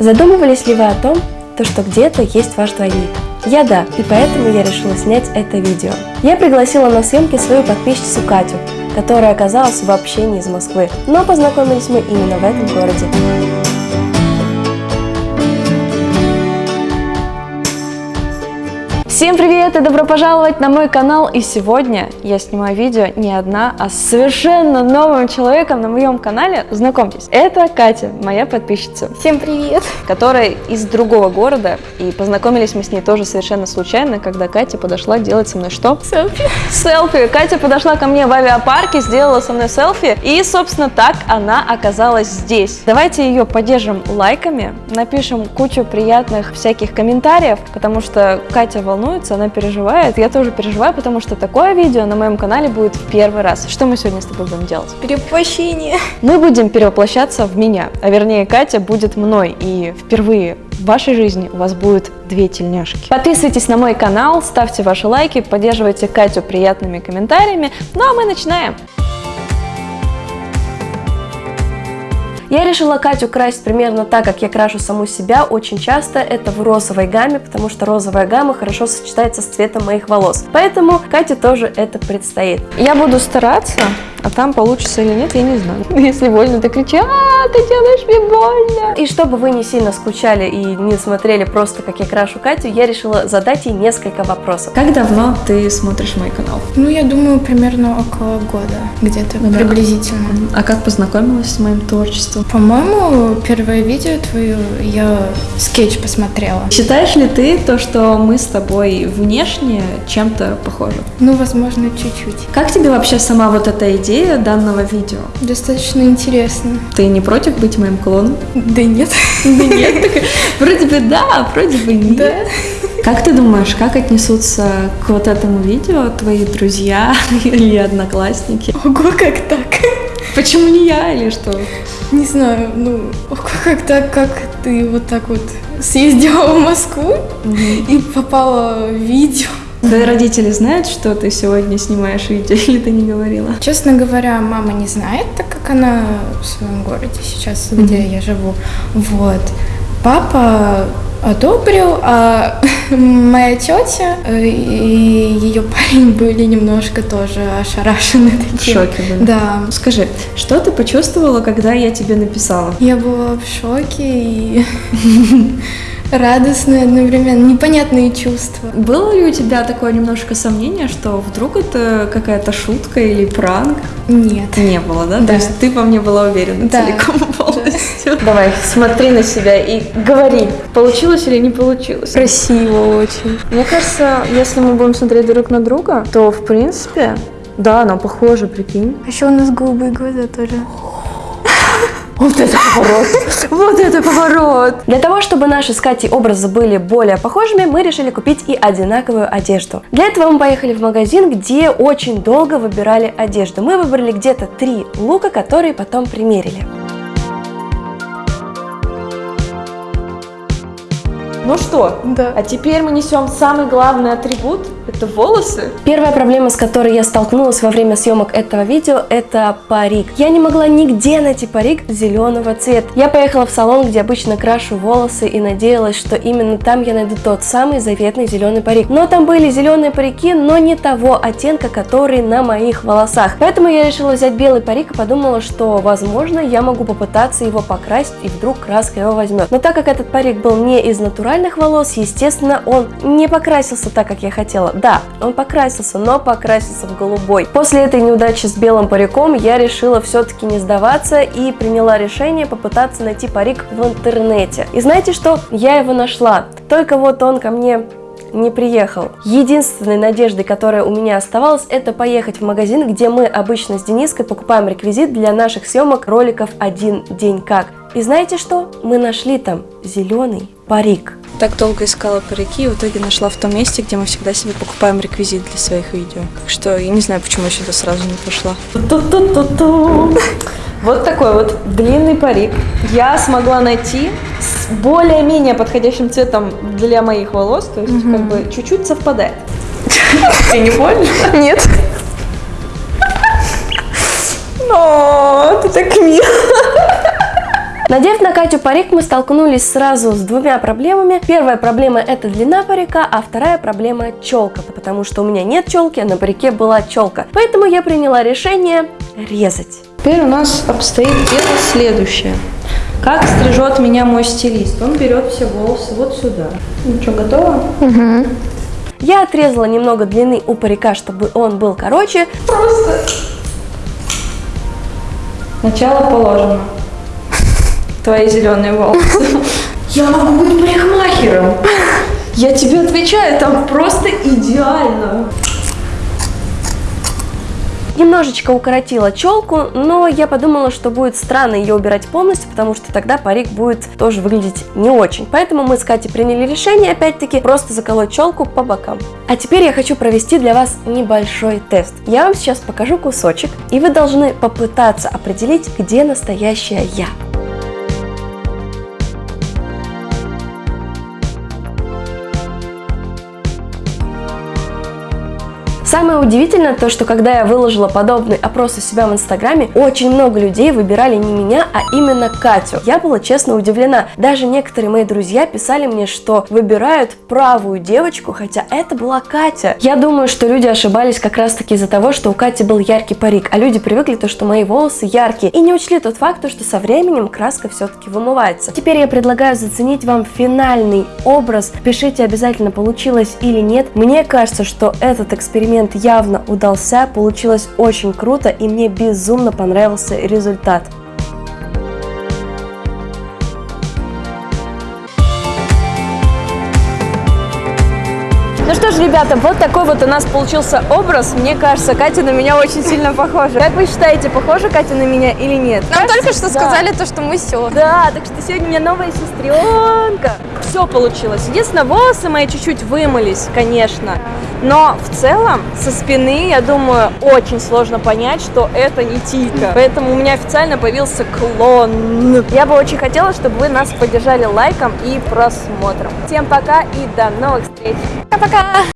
Задумывались ли вы о том, то, что где-то есть ваш двойник? Я да, и поэтому я решила снять это видео. Я пригласила на съемки свою подписчицу Катю, которая оказалась вообще не из Москвы, но познакомились мы именно в этом городе. Всем привет и добро пожаловать на мой канал! И сегодня я снимаю видео не одна, а с совершенно новым человеком на моем канале. Знакомьтесь, это Катя, моя подписчица. Всем привет! Которая из другого города, и познакомились мы с ней тоже совершенно случайно, когда Катя подошла делать со мной что? Селфи. Селфи! Катя подошла ко мне в авиапарке, сделала со мной селфи, и, собственно, так она оказалась здесь. Давайте ее поддержим лайками, напишем кучу приятных всяких комментариев, потому что Катя волнуется, волнуется, она переживает. Я тоже переживаю, потому что такое видео на моем канале будет в первый раз. Что мы сегодня с тобой будем делать? Перевоплощение. Мы будем перевоплощаться в меня, а вернее Катя будет мной. И впервые в вашей жизни у вас будет две тельняшки. Подписывайтесь на мой канал, ставьте ваши лайки, поддерживайте Катю приятными комментариями. Ну а мы начинаем! Я решила Катю красить примерно так, как я крашу саму себя очень часто. Это в розовой гамме, потому что розовая гамма хорошо сочетается с цветом моих волос. Поэтому Кате тоже это предстоит. Я буду стараться, а там получится или нет, я не знаю. Если больно, ты кричи, а, ты делаешь мне больно. И чтобы вы не сильно скучали и не смотрели просто, как я крашу Катю, я решила задать ей несколько вопросов. Как давно ты смотришь мой канал? Ну, я думаю, примерно около года, где-то да. приблизительно. А как познакомилась с моим творчеством? По-моему, первое видео твое я скетч посмотрела. Считаешь ли ты то, что мы с тобой внешне чем-то похожи? Ну, возможно, чуть-чуть. Как тебе вообще сама вот эта идея данного видео? Достаточно интересно. Ты не против быть моим клоном? Да нет. Да нет? Вроде бы да, вроде бы нет. Как ты думаешь, как отнесутся к вот этому видео твои друзья или одноклассники? Ого, как так? Почему не я или что? Не знаю, ну, как так, как ты вот так вот съездила в Москву угу. и попала в видео. Твои родители знают, что ты сегодня снимаешь видео, или ты не говорила? Честно говоря, мама не знает, так как она в своем городе сейчас, mm-hmm. где я живу. Вот. Папа одобрил, а моя тетя э, и ее парень были немножко тоже ошарашены таким. В шоке были? Да. Скажи, что ты почувствовала, когда я тебе написала? Я была в шоке и радостные одновременно, непонятные чувства. Было ли у тебя такое немножко сомнение, что вдруг это какая-то шутка или пранк? Нет. Не было, да? да. То есть ты по мне была уверена да. целиком полностью? Да. Давай, смотри на себя и говори, получилось или не получилось? Красиво очень. Мне кажется, если мы будем смотреть друг на друга, то в принципе, да, нам похоже, прикинь. А еще у нас голубые глаза тоже. Вот это поворот! Вот это поворот! Для того, чтобы наши с Катей образы были более похожими, мы решили купить и одинаковую одежду. Для этого мы поехали в магазин, где очень долго выбирали одежду. Мы выбрали где-то три лука, которые потом примерили. Ну что, да. а теперь мы несем самый главный атрибут – это волосы. Первая проблема, с которой я столкнулась во время съемок этого видео, это парик. Я не могла нигде найти парик зеленого цвета. Я поехала в салон, где обычно крашу волосы и надеялась, что именно там я найду тот самый заветный зеленый парик. Но там были зеленые парики, но не того оттенка, который на моих волосах. Поэтому я решила взять белый парик и подумала, что возможно я могу попытаться его покрасить и вдруг краска его возьмет. Но так как этот парик был не из натурального натуральных волос, естественно, он не покрасился так, как я хотела. Да, он покрасился, но покрасился в голубой. После этой неудачи с белым париком я решила все-таки не сдаваться и приняла решение попытаться найти парик в интернете. И знаете что? Я его нашла. Только вот он ко мне не приехал. Единственной надеждой, которая у меня оставалась, это поехать в магазин, где мы обычно с Дениской покупаем реквизит для наших съемок роликов «Один день как». И знаете что? Мы нашли там зеленый парик. Так долго искала парики и в итоге нашла в том месте, где мы всегда себе покупаем реквизит для своих видео. Так что я не знаю, почему я сюда сразу не пошла. Вот такой вот длинный парик я смогла найти с более-менее подходящим цветом для моих волос, то есть как бы чуть-чуть совпадает. Ты не больно? Нет. Но ты так мило. Надев на Катю парик, мы столкнулись сразу с двумя проблемами. Первая проблема это длина парика, а вторая проблема челка, потому что у меня нет челки, а на парике была челка. Поэтому я приняла решение резать. Теперь у нас обстоит дело следующее. Как стрижет меня мой стилист? Он берет все волосы вот сюда. Ну что, готово? Я отрезала немного длины у парика, чтобы он был короче. Просто начало положено. Твои зеленые волосы. Я могу быть парикмахером. Я тебе отвечаю, там просто идеально. Немножечко укоротила челку, но я подумала, что будет странно ее убирать полностью, потому что тогда парик будет тоже выглядеть не очень. Поэтому мы с Катей приняли решение, опять-таки, просто заколоть челку по бокам. А теперь я хочу провести для вас небольшой тест. Я вам сейчас покажу кусочек, и вы должны попытаться определить, где настоящая я. Самое удивительное то, что когда я выложила подобный опрос у себя в инстаграме, очень много людей выбирали не меня, а именно Катю. Я была честно удивлена. Даже некоторые мои друзья писали мне, что выбирают правую девочку, хотя это была Катя. Я думаю, что люди ошибались как раз таки из-за того, что у Кати был яркий парик, а люди привыкли то, что мои волосы яркие, и не учли тот факт, что со временем краска все-таки вымывается. Теперь я предлагаю заценить вам финальный образ. Пишите обязательно, получилось или нет. Мне кажется, что этот эксперимент эксперимент явно удался, получилось очень круто и мне безумно понравился результат. Что ж, ребята, вот такой вот у нас получился образ. Мне кажется, Катя на меня очень сильно похожа. Как вы считаете, похожа Катя на меня или нет? Нам Кажется, только что да. сказали то, что мы сестры. Да, так что сегодня у меня новая сестренка. Все получилось. Единственное, волосы мои чуть-чуть вымылись, конечно. Но в целом со спины, я думаю, очень сложно понять, что это не Тика. Поэтому у меня официально появился клон. Я бы очень хотела, чтобы вы нас поддержали лайком и просмотром. Всем пока и до новых встреч. Пока-пока!